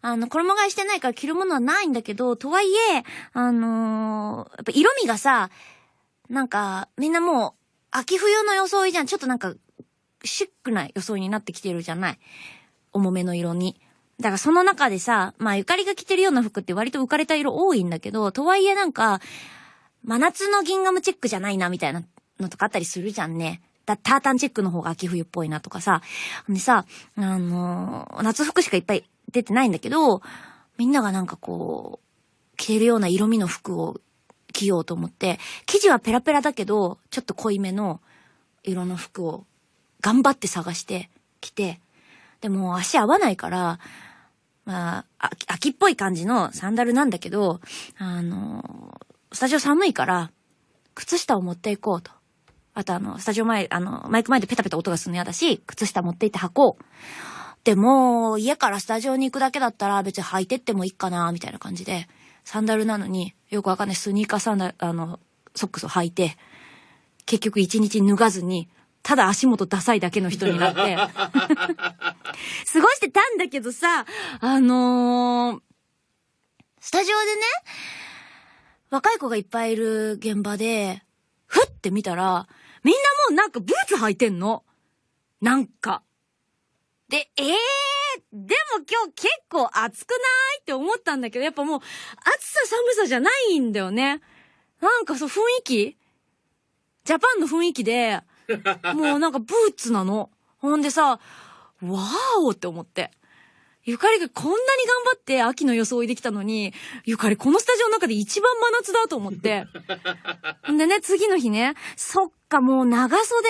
あの、衣替えしてないから着るものはないんだけど、とはいえ、あのーやっぱ色味がさ、なんか、みんなもう、秋冬の装いじゃん。ちょっとなんか、シックな装いになってきてるじゃない？重めの色に。だからその中でさ、まあゆかりが着てるような服って割と浮かれた色多いんだけど、とはいえなんか、真夏のギンガムチェックじゃないなみたいなのとかあったりするじゃんね。だタータンチェックの方が秋冬っぽいなとかさ。でさ、あのー夏服しかいっぱい出てないんだけど、みんながなんかこう、着てるような色味の服を着ようと思って、生地はペラペラだけど、ちょっと濃いめの色の服を頑張って探して着て、でも足合わないから、まあ、秋っぽい感じのサンダルなんだけど、あの、スタジオ寒いから、靴下を持っていこうと。あとあの、スタジオ前、あの、マイク前でペタペタ音がするの嫌だし、靴下持って行って履こう。でも、家からスタジオに行くだけだったら別に履いてってもいいかな、みたいな感じで、サンダルなのに、よくわかんないスニーカーサンダル、あの、ソックスを履いて、結局一日脱がずに、ただ足元ダサいだけの人になって、過ごしてたんだけどさ、あのースタジオでね、若い子がいっぱいいる現場で、ふって見たら、みんなもうなんかブーツ履いてんの。なんか。で、ええー、でも今日結構暑くない？って思ったんだけど、やっぱもう暑さ寒さじゃないんだよね。なんかそう雰囲気？ジャパンの雰囲気で、もうなんかブーツなの。ほんでさ、わーおって思って。ゆかりがこんなに頑張って秋の装いできたのに、ゆかりこのスタジオの中で一番真夏だと思って。ん でね、次の日ね、そっかもう長袖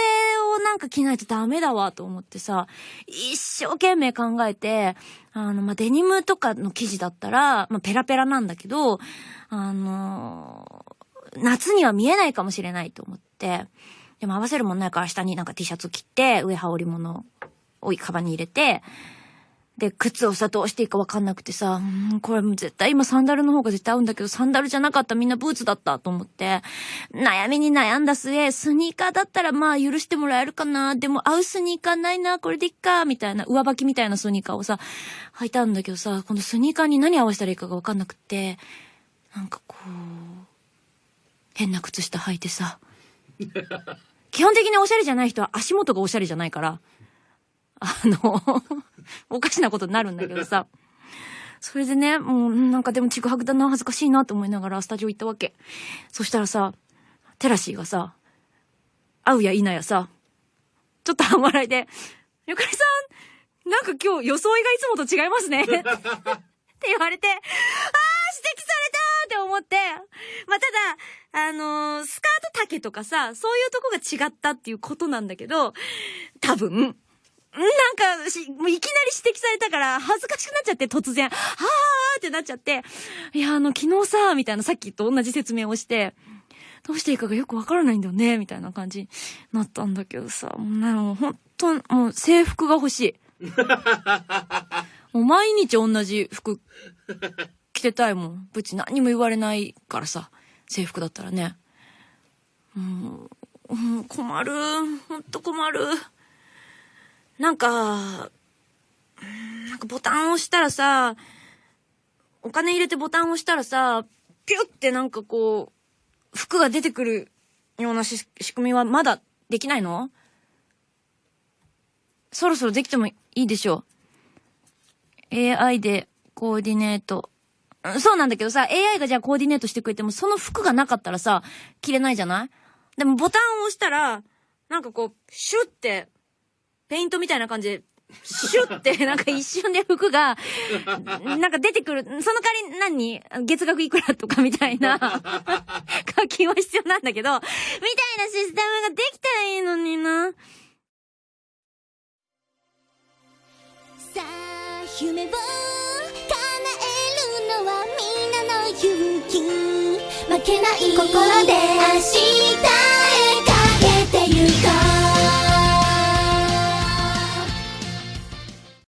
をなんか着ないとダメだわと思ってさ、一生懸命考えて、あの、まあ、デニムとかの生地だったら、まあ、ペラペラなんだけど、あの夏には見えないかもしれないと思って、でも合わせるもんないから下になんか T シャツ着て、上羽織物をカバンに入れて、で、靴をさ、どうしていいかわかんなくてさ、うんこれもう絶対今サンダルの方が絶対合うんだけど、サンダルじゃなかったみんなブーツだったと思って、悩みに悩んだ末、スニーカーだったらまあ許してもらえるかな、でも合うスニーカーないな、これでいっか、みたいな、上履きみたいなスニーカーをさ、履いたんだけどさ、このスニーカーに何合わせたらいいかがわかんなくって、なんかこう、変な靴下履いてさ、基本的におしゃれじゃない人は足元がおしゃれじゃないから、あの、おかしなことになるんだけどさ。それでね、もうなんかでもちぐはぐだな、恥ずかしいなと思いながらスタジオ行ったわけ。そしたらさ、テラシーがさ、会うや否やさ、ちょっと半笑いで、ゆかりさん、なんか今日装いがいつもと違いますね。って言われて、あー指摘されたって思って、まあ、ただ、あのースカート丈とかさ、そういうとこが違ったっていうことなんだけど、多分、なんかし、もういきなり指摘されたから、恥ずかしくなっちゃって、突然、はーってなっちゃって、いや、あの、昨日さ、みたいな、さっきと同じ説明をして、どうしていいかがよくわからないんだよね、みたいな感じになったんだけどさ、もうなもう本当もう制服が欲しい。もう毎日同じ服着てたいもん。ぶち何にも言われないからさ、制服だったらね。もう、もう困る。ほんと困る。なんか、なんかボタンを押したらさ、お金入れてボタンを押したらさ、ピュってなんかこう、服が出てくるような仕組みはまだできないの？そろそろできてもいいでしょう。AI でコーディネート。そうなんだけどさ、AI がじゃあコーディネートしてくれても、その服がなかったらさ、着れないじゃない？でもボタンを押したら、なんかこう、シュって、ペイントみたいな感じ。で、シュって、なんか一瞬で服が、なんか出てくる。その代わり何？月額いくらとかみたいな、課金は必要なんだけど、みたいなシステムができたらいいのにな。さあ夢を叶えるのはみんなの勇気。負けない心で明日へかけてゆこう